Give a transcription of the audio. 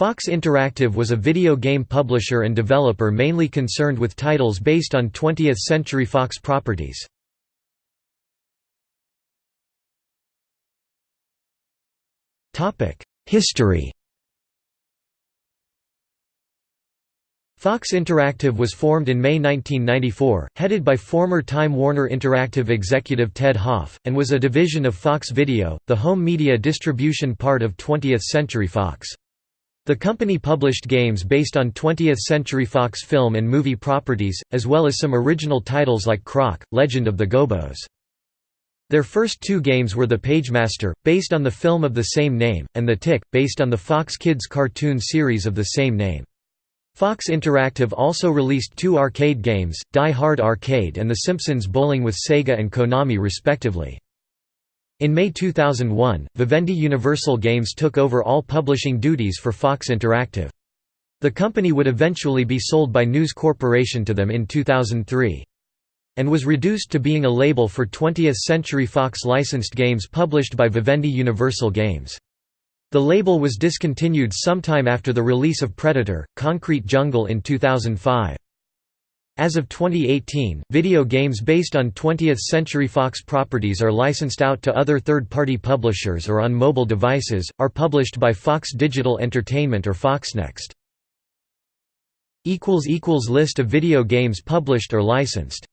Fox Interactive was a video game publisher and developer mainly concerned with titles based on 20th Century Fox properties. History Fox Interactive was formed in May 1994, headed by former Time Warner Interactive executive Ted Hoff, and was a division of Fox Video, the home media distribution part of 20th Century Fox. The company published games based on 20th Century Fox film and movie properties, as well as some original titles like Croc, Legend of the Gobbos. Their first two games were The Pagemaster, based on the film of the same name, and The Tick, based on the Fox Kids cartoon series of the same name. Fox Interactive also released two arcade games, Die Hard Arcade and The Simpsons Bowling with Sega and Konami respectively. In May 2001, Vivendi Universal Games took over all publishing duties for Fox Interactive. The company would eventually be sold by News Corporation to them in 2003 and was reduced to being a label for 20th Century Fox licensed games published by Vivendi Universal Games. The label was discontinued sometime after the release of Predator, Concrete Jungle in 2005. As of 2018, video games based on 20th Century Fox properties are licensed out to other third-party publishers or on mobile devices, are published by Fox Digital Entertainment or Foxnext. List of video games published or licensed